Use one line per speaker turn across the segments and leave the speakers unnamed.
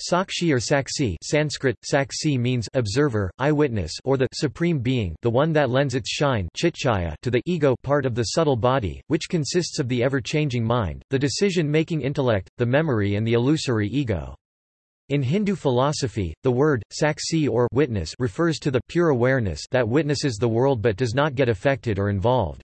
Sakshi or Saksi Sanskrit, Saksi means observer, eyewitness or the supreme being the one that lends its shine to the ego part of the subtle body, which consists of the ever-changing mind, the decision-making intellect, the memory and the illusory ego. In Hindu philosophy, the word, saksi or witness refers to the pure awareness that witnesses the world but does not get affected or involved.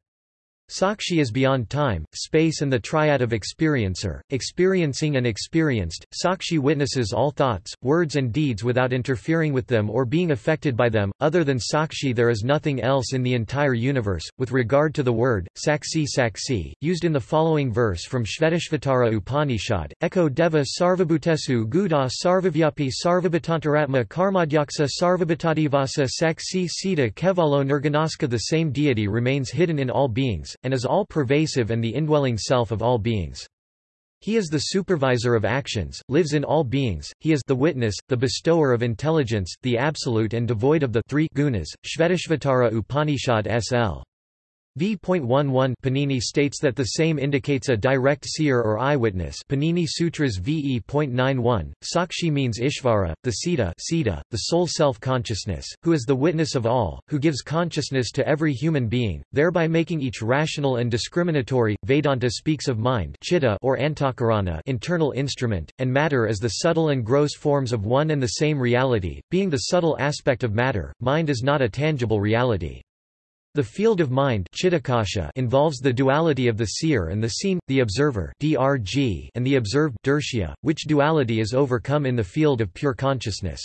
Sakshi is beyond time, space and the triad of experiencer, experiencing and experienced. Sakshi witnesses all thoughts, words and deeds without interfering with them or being affected by them. Other than Sakshi there is nothing else in the entire universe. With regard to the word, Saksi Saksi, used in the following verse from Shvetashvatara Upanishad, Eko Deva Sarvabhutesu Guda Sarvavyapi Sarvabhutantaratma Karmadhyaksa Sarvabhutadhivasa Saksi Sita Kevalo Nirganaska The same deity remains hidden in all beings and is all-pervasive and the indwelling self of all beings. He is the supervisor of actions, lives in all beings, he is the witness, the bestower of intelligence, the absolute and devoid of the three gunas. Shvetashvatara Upanishad SL. V.11 Panini states that the same indicates a direct seer or eyewitness Panini Sutras VE.91, Sakshi means Ishvara, the Sita the soul self-consciousness, who is the witness of all, who gives consciousness to every human being, thereby making each rational and discriminatory. Vedanta speaks of mind chitta or antahkarana internal instrument, and matter as the subtle and gross forms of one and the same reality, being the subtle aspect of matter, mind is not a tangible reality. The field of mind involves the duality of the seer and the seen, the observer and the observed which duality is overcome in the field of pure consciousness.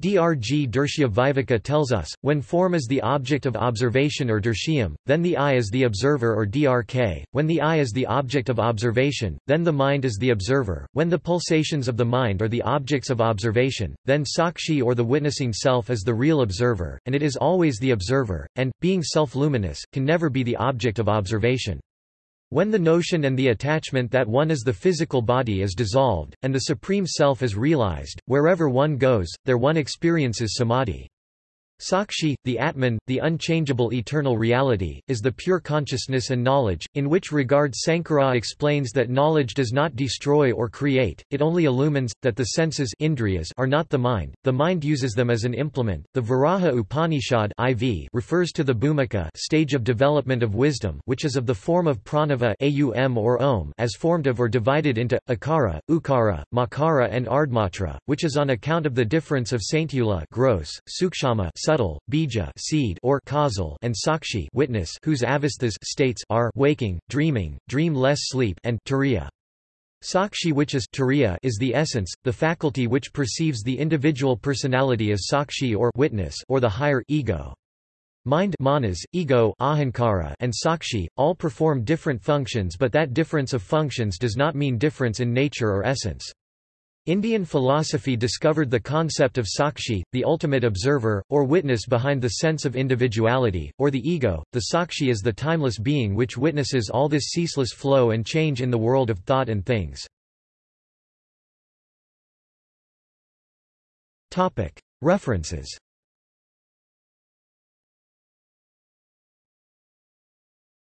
Drg Dershya Viveka tells us, when form is the object of observation or dershyam, then the eye is the observer or drk, when the eye is the object of observation, then the mind is the observer, when the pulsations of the mind are the objects of observation, then sakshi or the witnessing self is the real observer, and it is always the observer, and, being self-luminous, can never be the object of observation. When the notion and the attachment that one is the physical body is dissolved, and the Supreme Self is realized, wherever one goes, there one experiences samadhi. Sakshi, the Atman, the unchangeable eternal reality, is the pure consciousness and knowledge, in which regard Sankara explains that knowledge does not destroy or create, it only illumines, that the senses indriyas are not the mind, the mind uses them as an implement. The Varaha Upanishad IV refers to the bhumika stage of development of wisdom which is of the form of pranava aum or om as formed of or divided into, akara, ukara, makara and ardmatra, which is on account of the difference of saintula gross, sukshama subtle, bija seed or causal and sakshi witness whose avasthas states are waking, dreaming, dream-less sleep and turiya. Sakshi which is turiya is the essence, the faculty which perceives the individual personality as sakshi or witness or the higher ego. Mind manas, ego ahankara and sakshi, all perform different functions but that difference of functions does not mean difference in nature or essence. Indian philosophy discovered the concept of sakshi, the ultimate observer, or witness behind the sense of individuality, or the ego. The sakshi is the timeless being which witnesses all this ceaseless flow and change in the world of thought and things. References